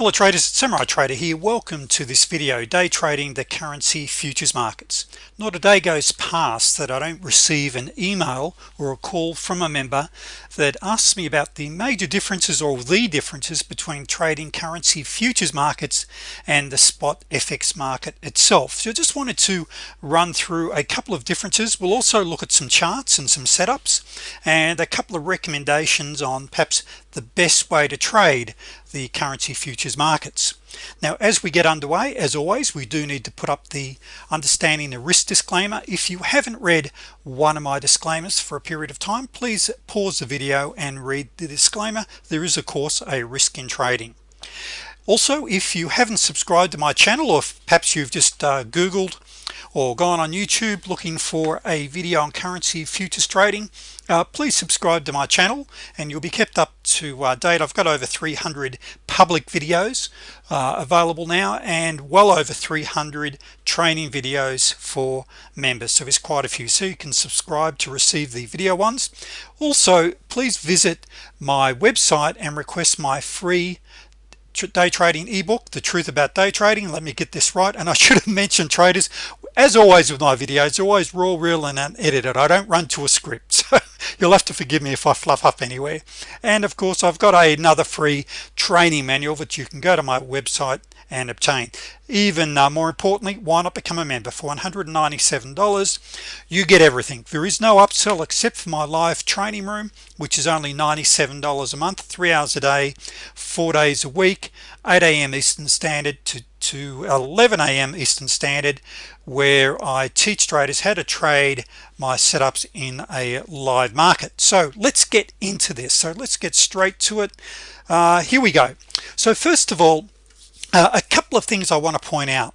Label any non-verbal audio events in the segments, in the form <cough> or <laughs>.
hello traders samurai trader here welcome to this video day trading the currency futures markets. Not a day goes past that I don't receive an email or a call from a member that asks me about the major differences or the differences between trading currency futures markets and the spot FX market itself. So I just wanted to run through a couple of differences. We'll also look at some charts and some setups and a couple of recommendations on perhaps the best way to trade the currency futures markets. Now as we get underway as always we do need to put up the understanding the risk disclaimer. If you haven't read one of my disclaimers for a period of time please pause the video and read the disclaimer. There is of course a risk in trading. Also if you haven't subscribed to my channel or perhaps you've just uh, googled or gone on YouTube looking for a video on currency futures trading uh, please subscribe to my channel and you'll be kept up to uh, date. I've got over 300 public videos uh, available now and well over 300 training videos for members. So it's quite a few. So you can subscribe to receive the video ones. Also please visit my website and request my free day trading ebook the truth about day trading. Let me get this right. And I <laughs> should have mentioned traders as always with my videos always raw real and unedited. I don't run to a script <laughs> so you'll have to forgive me if I fluff up anywhere. And of course I've got another free training manual that you can go to my website and obtain. Even uh, more importantly why not become a member? For $197 you get everything. There is no upsell except for my live training room which is only $97 a month three hours a day four days a week 8 a.m. Eastern Standard to to 11 a.m. Eastern Standard where I teach traders how to trade my setups in a live market. So let's get into this. So let's get straight to it. Uh, here we go. So first of all uh, a couple of things I want to point out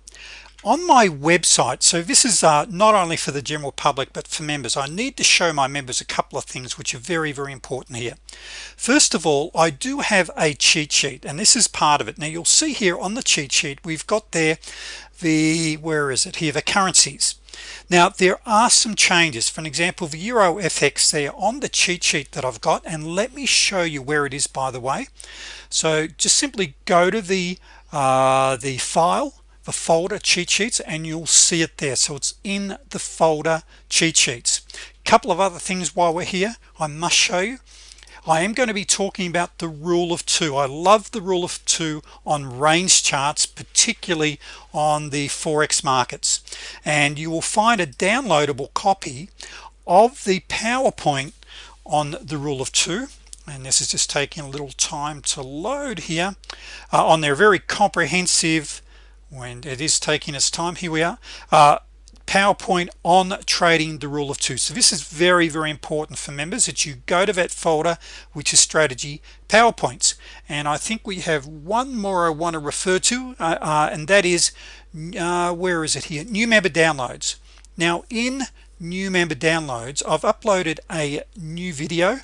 on my website so this is uh, not only for the general public but for members I need to show my members a couple of things which are very very important here. First of all I do have a cheat sheet and this is part of it. Now you'll see here on the cheat sheet we've got there the where is it here? The currencies. Now there are some changes. For an example the Euro FX there on the cheat sheet that I've got and let me show you where it is by the way. So just simply go to the uh, the file the folder cheat sheets and you'll see it there. So it's in the folder cheat sheets. Couple of other things while we're here. I must show you. I am going to be talking about the rule of two. I love the rule of two on range charts particularly on the forex markets. And you will find a downloadable copy of the PowerPoint on the rule of two. And this is just taking a little time to load here uh, on their very comprehensive when it is taking its time here we are. Uh, PowerPoint on trading the rule of two. So this is very very important for members that you go to that folder which is strategy PowerPoints. And I think we have one more I want to refer to uh, uh, and that is uh, where is it here? New member downloads. Now in new member downloads I've uploaded a new video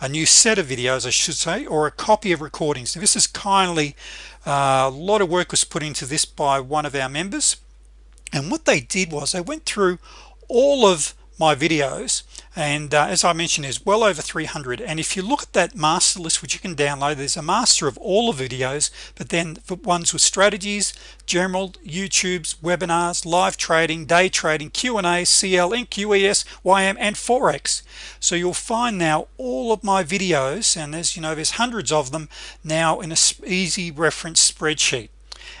a new set of videos I should say or a copy of recordings. This is kindly uh, a lot of work was put into this by one of our members. And what they did was they went through all of my videos and uh, as I mentioned there's well over 300 and if you look at that master list which you can download there's a master of all the videos but then for ones with strategies general YouTube's webinars live trading day trading Q&A CL NQES YM and Forex. So you'll find now all of my videos and as you know there's hundreds of them now in a easy reference spreadsheet.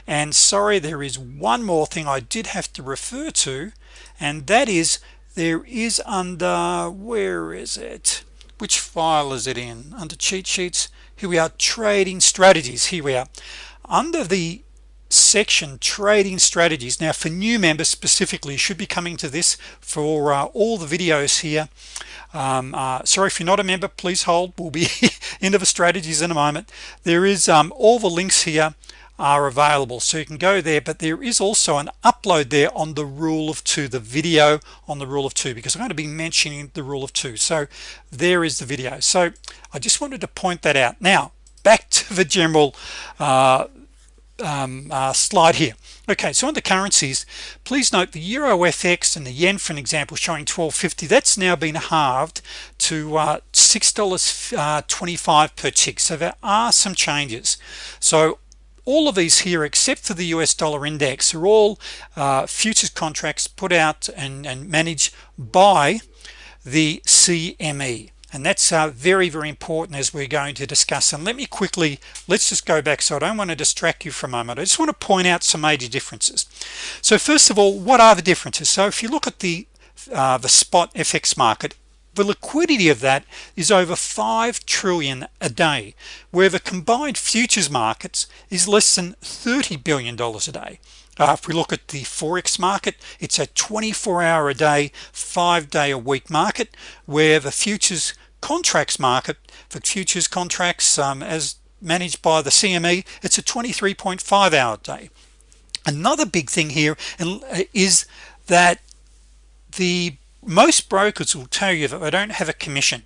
And sorry there is one more thing I did have to refer to and that is there is under where is it? Which file is it in? Under cheat sheets. Here we are trading strategies. Here we are. Under the section trading strategies. Now for new members specifically should be coming to this for uh, all the videos here. Um, uh, sorry if you're not a member please hold. We'll be <laughs> into the strategies in a moment. There is um, all the links here are available. So you can go there but there is also an upload there on the rule of two the video on the rule of two because I'm going to be mentioning the rule of two. So there is the video. So I just wanted to point that out. Now back <laughs> to the general uh, um, uh, slide here. Okay so on the currencies please note the Euro FX and the yen for an example showing 1250 that's now been halved to uh, six dollars uh, 25 per tick. So there are some changes. So all of these here except for the US dollar index are all uh, futures contracts put out and, and managed by the CME and that's uh, very very important as we're going to discuss. And let me quickly let's just go back so I don't want to distract you for a moment. I just want to point out some major differences. So first of all what are the differences? So if you look at the uh, the spot FX market the liquidity of that is over 5 trillion a day where the combined futures markets is less than 30 billion dollars a day. Uh, if we look at the forex market it's a 24 hour a day five day a week market where the futures contracts market for futures contracts um, as managed by the CME it's a 23.5 hour day. Another big thing here uh, that the most brokers will tell you that they don't have a commission.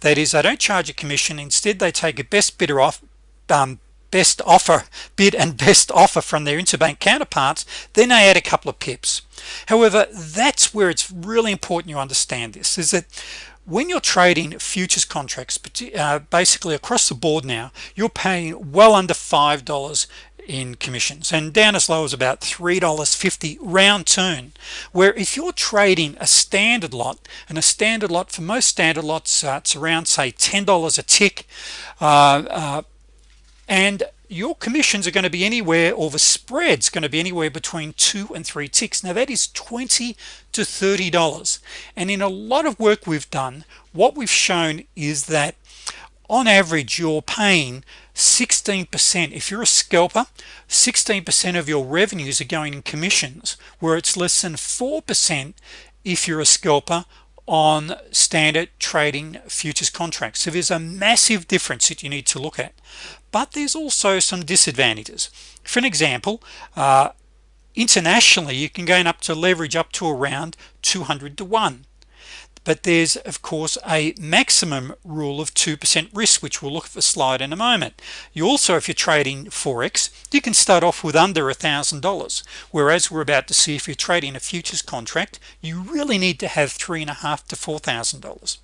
That is they don't charge a commission. Instead they take a best bidder off um, best offer bid and best offer from their interbank counterparts then they add a couple of pips. However that's where it's really important you understand this is that when you're trading futures contracts uh, basically across the board now you're paying well under five dollars in commissions. And down as low as about $3.50 round turn where if you're trading a standard lot and a standard lot for most standard lots uh, it's around say $10 a tick uh, uh, and your commissions are going to be anywhere or the spreads going to be anywhere between two and three ticks. Now that is 20 to 30 dollars. And in a lot of work we've done what we've shown is that on average you're paying 16% if you're a scalper 16% of your revenues are going in commissions where it's less than 4% if you're a scalper on standard trading futures contracts. So there's a massive difference that you need to look at. But there's also some disadvantages. For an example uh, internationally you can gain up to leverage up to around 200 to 1 but there's of course a maximum rule of 2% risk which we'll look at the slide in a moment. You also if you're trading forex you can start off with under a thousand dollars whereas we're about to see if you're trading a futures contract you really need to have three and a half to four thousand dollars.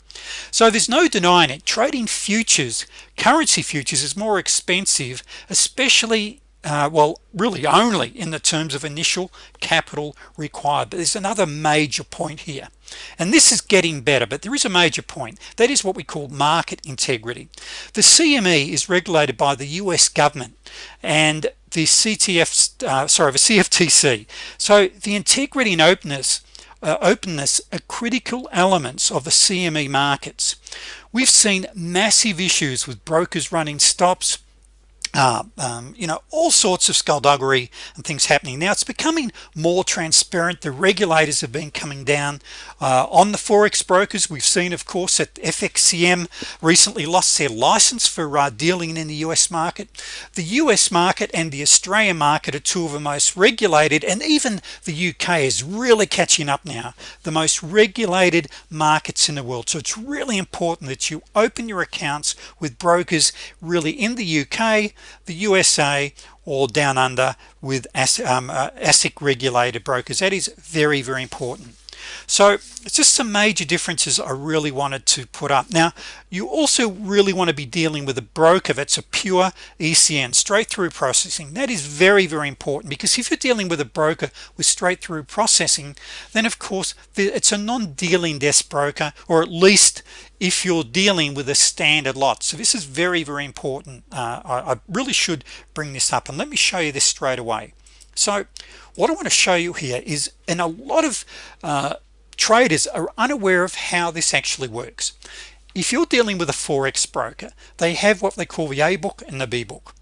So there's no denying it. Trading futures currency futures is more expensive especially uh, well really only in the terms of initial capital required. But there's another major point here and this is getting better but there is a major point. That is what we call market integrity. The CME is regulated by the US government and the CTF uh, sorry the CFTC so the integrity and openness uh, openness are critical elements of the CME markets. We've seen massive issues with brokers running stops uh, um, you know all sorts of skullduggery and things happening. Now it's becoming more transparent. The regulators have been coming down uh, on the forex brokers. We've seen of course that FXCM recently lost their license for uh, dealing in the US market. The US market and the Australian market are two of the most regulated and even the UK is really catching up now. The most regulated markets in the world. So it's really important that you open your accounts with brokers really in the UK the USA or down under with um, uh, ASIC regulated brokers. That is very very important. So it's just some major differences I really wanted to put up. Now you also really want to be dealing with a broker that's a pure ECN straight-through processing. That is very very important because if you're dealing with a broker with straight-through processing then of course it's a non-dealing desk broker or at least if you're dealing with a standard lot. So this is very very important. Uh, I, I really should bring this up and let me show you this straight away. So what I want to show you here is in a lot of uh, traders are unaware of how this actually works. If you're dealing with a forex broker they have what they call the a book and the b book.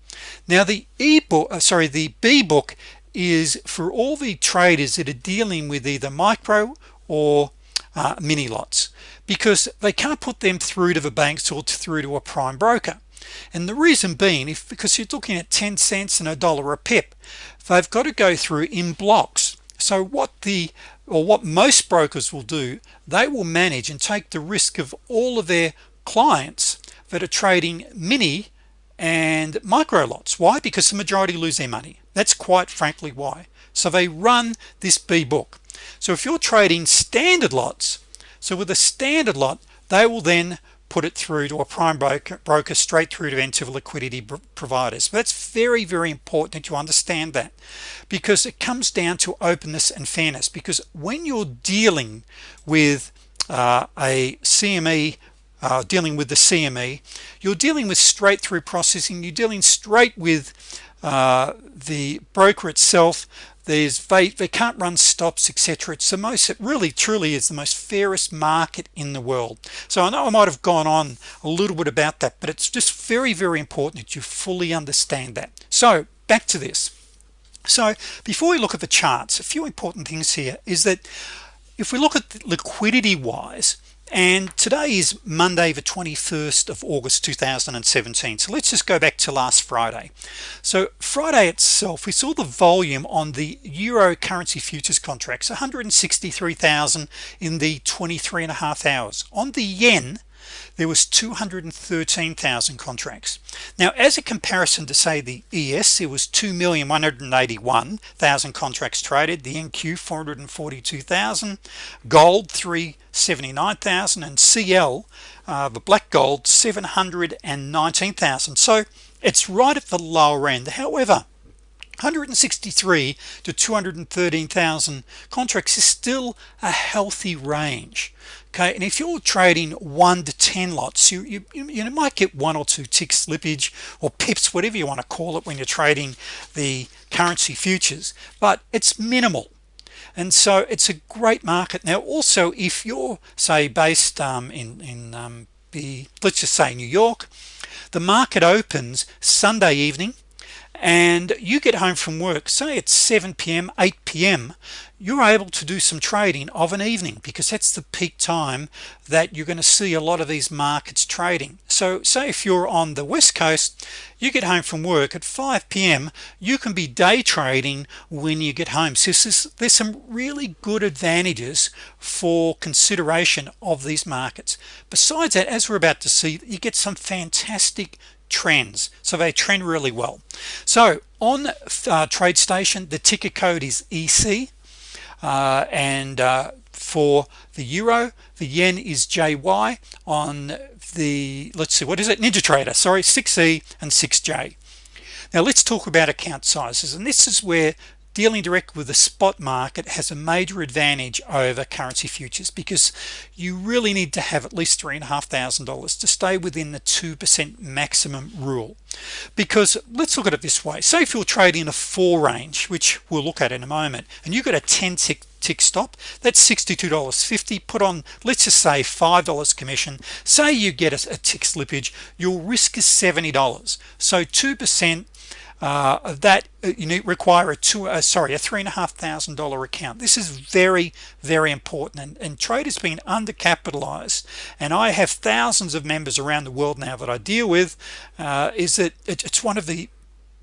Now the e-book uh, sorry the b book is for all the traders that are dealing with either micro or uh, mini lots because they can't put them through to the banks or through to a prime broker. And the reason being if because you're looking at 10 cents and a dollar a pip they've got to go through in blocks. So what the or what most brokers will do they will manage and take the risk of all of their clients that are trading mini and micro lots. Why? Because the majority lose their money. That's quite frankly why. So they run this B book. So if you're trading standard lots so with a standard lot they will then put it through to a prime broker, broker straight through to enter liquidity providers. But it's very very important that you understand that because it comes down to openness and fairness. Because when you're dealing with uh, a CME uh, dealing with the CME you're dealing with straight through processing you're dealing straight with uh, the broker itself there's they they can't run stops etc it's the most it really truly is the most fairest market in the world. So I know I might have gone on a little bit about that but it's just very very important that you fully understand that. So back to this. So before we look at the charts a few important things here is that if we look at liquidity wise and today is Monday the 21st of August 2017 so let's just go back to last Friday. So Friday itself we saw the volume on the Euro currency futures contracts 163,000 in the 23 and a half hours. On the yen there was 213,000 contracts. Now as a comparison to say the ES it was 2,181,000 contracts traded the NQ 442,000 gold 379,000 and CL uh, the black gold 719,000 so it's right at the lower end. However 163 to 213,000 contracts is still a healthy range okay and if you're trading 1 to 10 lots you, you you might get one or two tick slippage or pips whatever you want to call it when you're trading the currency futures but it's minimal. And so it's a great market. Now also if you're say based um, in in um, the let's just say New York the market opens Sunday evening and you get home from work say it's 7 p.m 8 p.m you're able to do some trading of an evening because that's the peak time that you're going to see a lot of these markets trading. So say if you're on the West Coast you get home from work at 5 p.m you can be day trading when you get home. So there's, there's some really good advantages for consideration of these markets. Besides that as we're about to see you get some fantastic trends. So they trend really well. So on uh, TradeStation the ticker code is EC uh, and uh, for the Euro the yen is JY on the let's see what is it? NinjaTrader sorry 6e and 6j now let's talk about account sizes and this is where dealing direct with the spot market has a major advantage over currency futures because you really need to have at least three and a half thousand dollars to stay within the 2% maximum rule. Because let's look at it this way. Say if you're trading a four range which we'll look at in a moment and you've got a 10 tick tick stop that's $62.50 put on let's just say $5 commission. Say you get a, a tick slippage your risk is $70 so 2% uh, that uh, you need require a two uh, sorry a three and a half thousand dollar account. This is very very important. And, and trade has been undercapitalized. And I have thousands of members around the world now that I deal with uh, is that it, it's one of the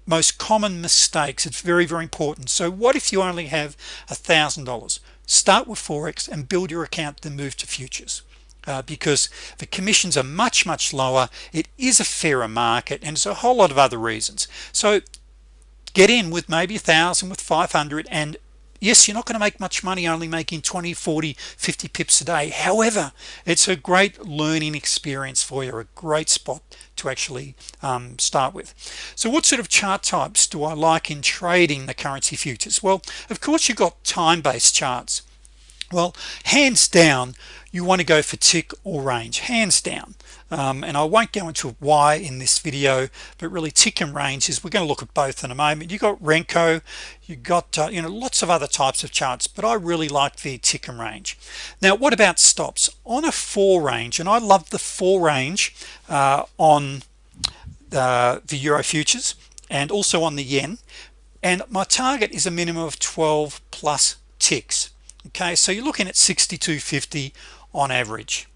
most common mistakes. It's very very important. So what if you only have a thousand dollars? Start with Forex and build your account then move to futures uh, because the commissions are much much lower. It is a fairer market and it's a whole lot of other reasons. So get in with maybe a thousand with 500 and yes you're not going to make much money only making 20 40 50 pips a day. However it's a great learning experience for you a great spot to actually um, start with. So what sort of chart types do I like in trading the currency futures? Well of course you've got time-based charts well hands down you want to go for tick or range hands down. Um, and I won't go into why in this video but really tick and range is we're going to look at both in a moment. You got Renko you got uh, you know lots of other types of charts but I really like the tick and range. Now what about stops? On a four range and I love the four range uh, on uh, the Euro futures and also on the yen and my target is a minimum of 12 plus ticks okay so you're looking at 6250 on average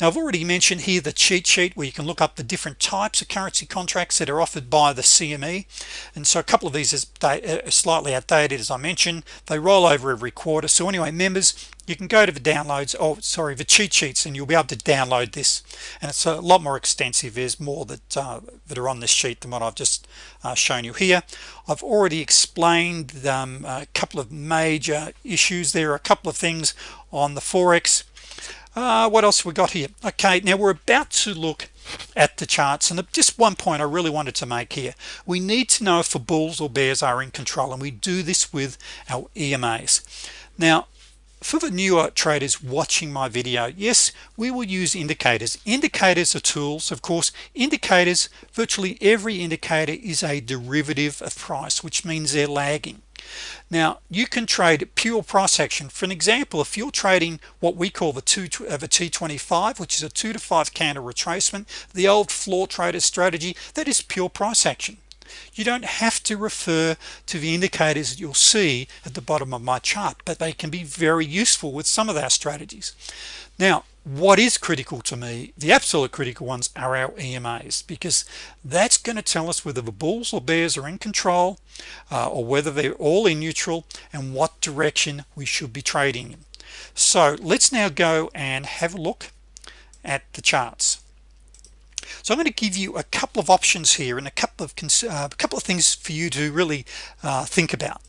now I've already mentioned here the cheat sheet where you can look up the different types of currency contracts that are offered by the CME and so a couple of these is uh, slightly outdated as I mentioned. They roll over every quarter. So anyway members you can go to the downloads oh sorry the cheat sheets and you'll be able to download this. And it's a lot more extensive. There's more that uh, that are on this sheet than what I've just uh, shown you here. I've already explained um, a couple of major issues there. Are a couple of things on the Forex uh, what else we got here? Okay now we're about to look at the charts and just one point I really wanted to make here. We need to know if the bulls or bears are in control and we do this with our EMAs now for the newer traders watching my video yes we will use indicators. Indicators are tools. Of course indicators virtually every indicator is a derivative of price which means they're lagging now you can trade pure price action. For an example if you're trading what we call the two of a t25 which is a two to five candle retracement the old floor trader strategy that is pure price action. You don't have to refer to the indicators that you'll see at the bottom of my chart but they can be very useful with some of our strategies. Now what is critical to me the absolute critical ones are our EMAs because that's going to tell us whether the bulls or bears are in control uh, or whether they're all in neutral and what direction we should be trading in. So let's now go and have a look at the charts. So I'm going to give you a couple of options here and a couple of uh, a couple of things for you to really uh, think about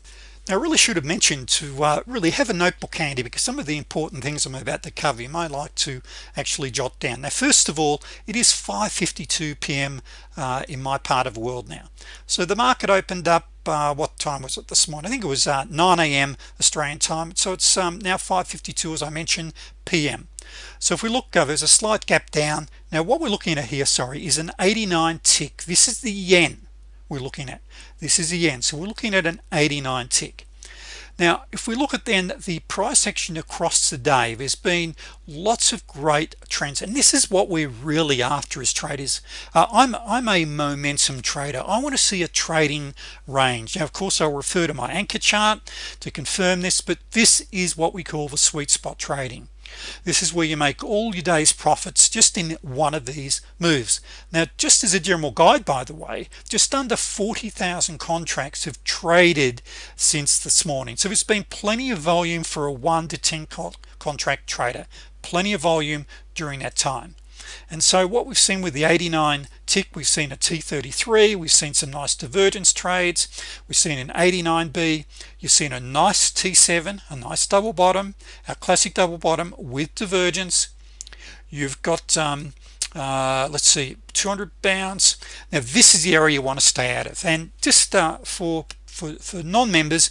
now I really should have mentioned to uh, really have a notebook handy because some of the important things I'm about to cover you might like to actually jot down now first of all it is 5:52 p.m. Uh, in my part of the world now so the market opened up uh, what time was it this morning I think it was uh, 9 a.m. Australian time so it's um, now 5:52 as I mentioned p.m. so if we look uh, there's a slight gap down now what we're looking at here sorry is an 89 tick this is the yen we're looking at. This is the yen so we're looking at an 89 tick. Now if we look at then the price action across the day there's been lots of great trends and this is what we're really after as traders. Uh, I'm I'm a momentum trader. I want to see a trading range. Now of course I'll refer to my anchor chart to confirm this but this is what we call the sweet spot trading this is where you make all your day's profits just in one of these moves. Now just as a general guide by the way just under 40,000 contracts have traded since this morning. So it's been plenty of volume for a 1 to 10 contract trader. Plenty of volume during that time and so what we've seen with the 89 tick we've seen a t33 we've seen some nice divergence trades. We've seen an 89b you've seen a nice t7 a nice double bottom a classic double bottom with divergence. You've got um, uh, let's see 200 bounce now this is the area you want to stay out of. And just uh, for for, for non-members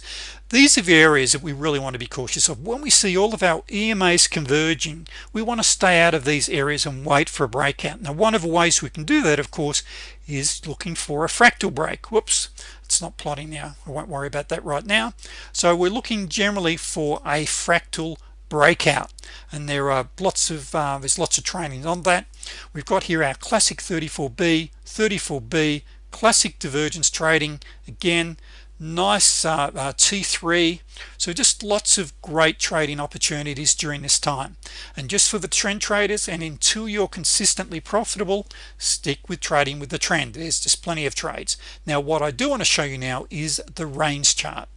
these are the areas that we really want to be cautious of. When we see all of our EMAs converging we want to stay out of these areas and wait for a breakout. Now one of the ways we can do that of course is looking for a fractal break. Whoops it's not plotting now. I won't worry about that right now. So we're looking generally for a fractal breakout and there are lots of uh, there's lots of training on that. We've got here our classic 34b 34b classic divergence trading. Again nice uh, uh, t3 so just lots of great trading opportunities during this time. And just for the trend traders and until you're consistently profitable stick with trading with the trend. There's just plenty of trades. Now what I do want to show you now is the range chart.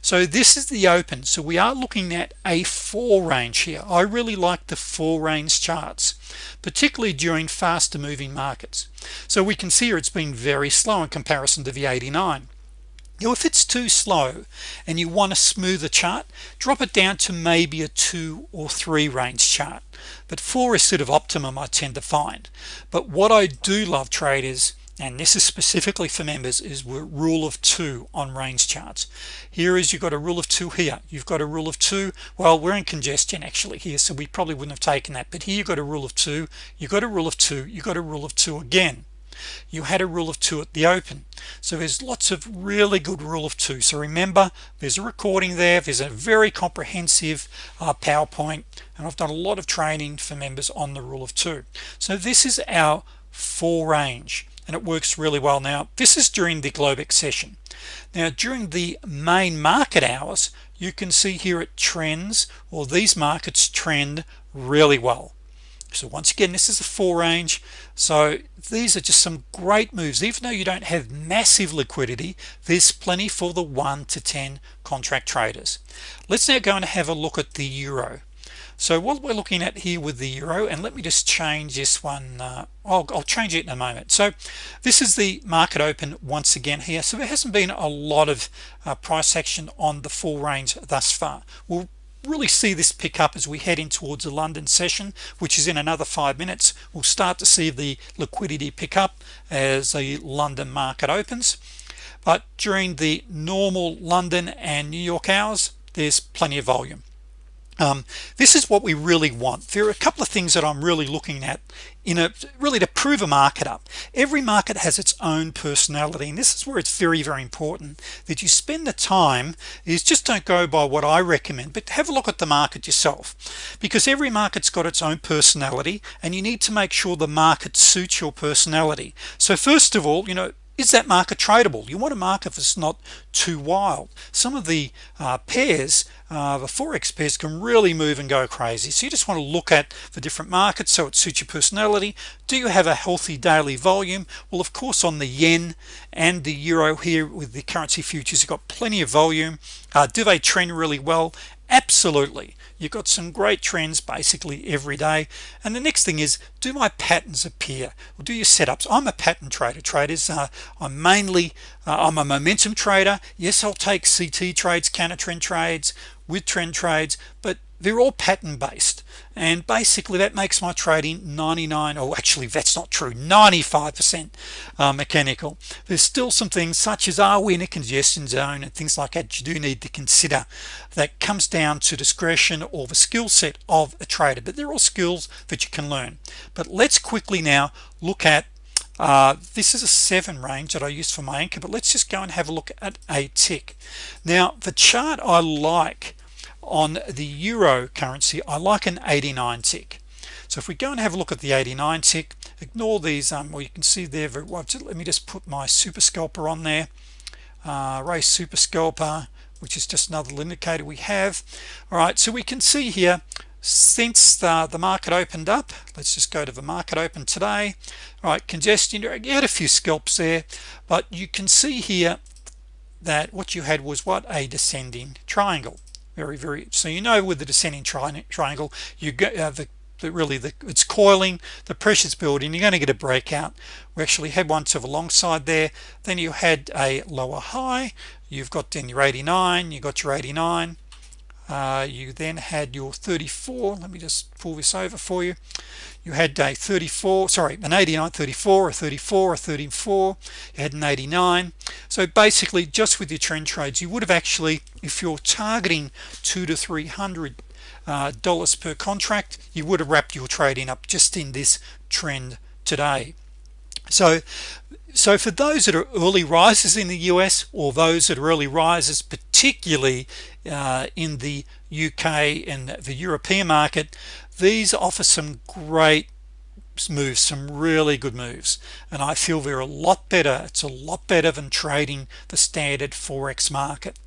So this is the open. So we are looking at a four range here. I really like the four range charts particularly during faster moving markets. So we can see here it's been very slow in comparison to the 89 now if it's too slow and you want to smooth the chart drop it down to maybe a two or three range chart. But four is sort of optimum I tend to find. But what I do love traders and this is specifically for members is rule of two on range charts. Here is you've got a rule of two here. You've got a rule of two. Well we're in congestion actually here so we probably wouldn't have taken that. But here you've got a rule of two. You've got a rule of two. You've got a rule of two again you had a rule of two at the open. So there's lots of really good rule of two. So remember there's a recording there there's a very comprehensive uh, PowerPoint and I've done a lot of training for members on the rule of two. So this is our four range and it works really well. Now this is during the Globex session. Now during the main market hours you can see here it trends or these markets trend really well so once again this is a four range. So these are just some great moves. Even though you don't have massive liquidity there's plenty for the 1 to 10 contract traders. Let's now go and have a look at the Euro. So what we're looking at here with the Euro and let me just change this one uh, I'll, I'll, change it in a moment. So this is the market open once again here. So there hasn't been a lot of uh, price action on the full range thus far. We'll really see this pick up as we head in towards the London session which is in another five minutes. We'll start to see the liquidity pick up as the London market opens. But during the normal London and New York hours there's plenty of volume um, this is what we really want. There are a couple of things that I'm really looking at in a really to prove a market up every market has its own personality and this is where it's very very important that you spend the time is just don't go by what I recommend but have a look at the market yourself. Because every market's got its own personality and you need to make sure the market suits your personality. So first of all you know is that market tradable? You want a market that's not too wild. Some of the uh, pairs uh, the forex pairs can really move and go crazy. So you just want to look at the different markets so it suits your personality. Do you have a healthy daily volume? Well of course on the yen and the euro here with the currency futures you've got plenty of volume. Uh, do they trend really well absolutely. You've got some great trends basically every day. And the next thing is do my patterns appear? Or do your setups. I'm a pattern trader. Traders uh, I'm mainly uh, I'm a momentum trader. Yes I'll take CT trades counter trend trades with trend trades but they're all pattern based. And basically that makes my trading 99 or actually that's not true 95% uh, mechanical. There's still some things such as are we in a congestion zone and things like that you do need to consider. That comes down to discretion or the skill set of a trader but they're all skills that you can learn. But let's quickly now look at uh, this is a 7 range that I use for my anchor but let's just go and have a look at a tick. Now the chart I like on the euro currency I like an 89 tick. So if we go and have a look at the 89 tick ignore these um well you can see there well, let me just put my super scalper on there. Uh, race super scalper which is just another indicator we have. All right so we can see here since the, the market opened up let's just go to the market open today. All right congestion you had a few scalps there but you can see here that what you had was what? A descending triangle very very so you know with the descending triangle you get uh, the, the, really the it's coiling the pressure's building you're going to get a breakout. We actually had one to the long side there. Then you had a lower high you've got then your 89 you got your 89 uh, you then had your 34 let me just pull this over for you. You had a 34 sorry an 89 34 or 34 or 34 you had an 89 so basically just with your trend trades you would have actually if you're targeting two to three hundred uh, dollars per contract you would have wrapped your trading up just in this trend today. So so for those that are early risers in the US or those that are early risers particularly uh, in the UK and the European market these offer some great moves some really good moves. And I feel they're a lot better it's a lot better than trading the standard forex market.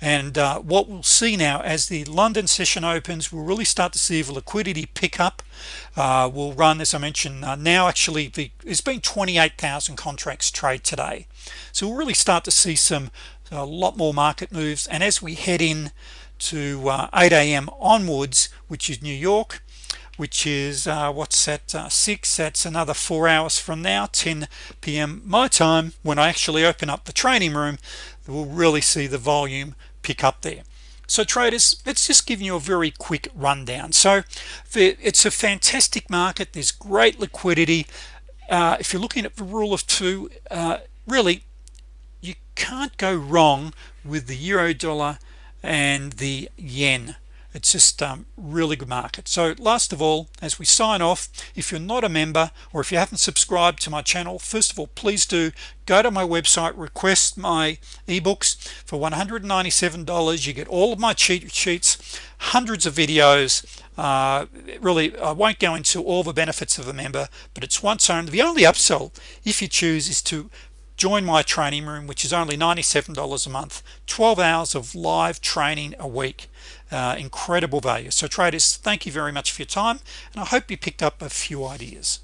And uh, what we'll see now as the London session opens we'll really start to see the liquidity pick up. Uh, we'll run as I mentioned uh, now actually the there's been 28,000 contracts trade today. So we'll really start to see some a lot more market moves. And as we head in to uh, 8 a.m. onwards which is New York which is uh, what's that uh, six that's another four hours from now 10 p.m. my time when I actually open up the training room we'll really see the volume pick up there. So traders let's just give you a very quick rundown. So it's a fantastic market. There's great liquidity. Uh, if you're looking at the rule of two uh, really you can't go wrong with the euro dollar and the yen it's just um, really good market. So last of all as we sign off if you're not a member or if you haven't subscribed to my channel first of all please do go to my website request my ebooks. For $197 you get all of my cheat sheets hundreds of videos uh, really I won't go into all the benefits of a member but it's once only the only upsell if you choose is to join my training room which is only $97 a month 12 hours of live training a week uh, incredible value. So traders thank you very much for your time and I hope you picked up a few ideas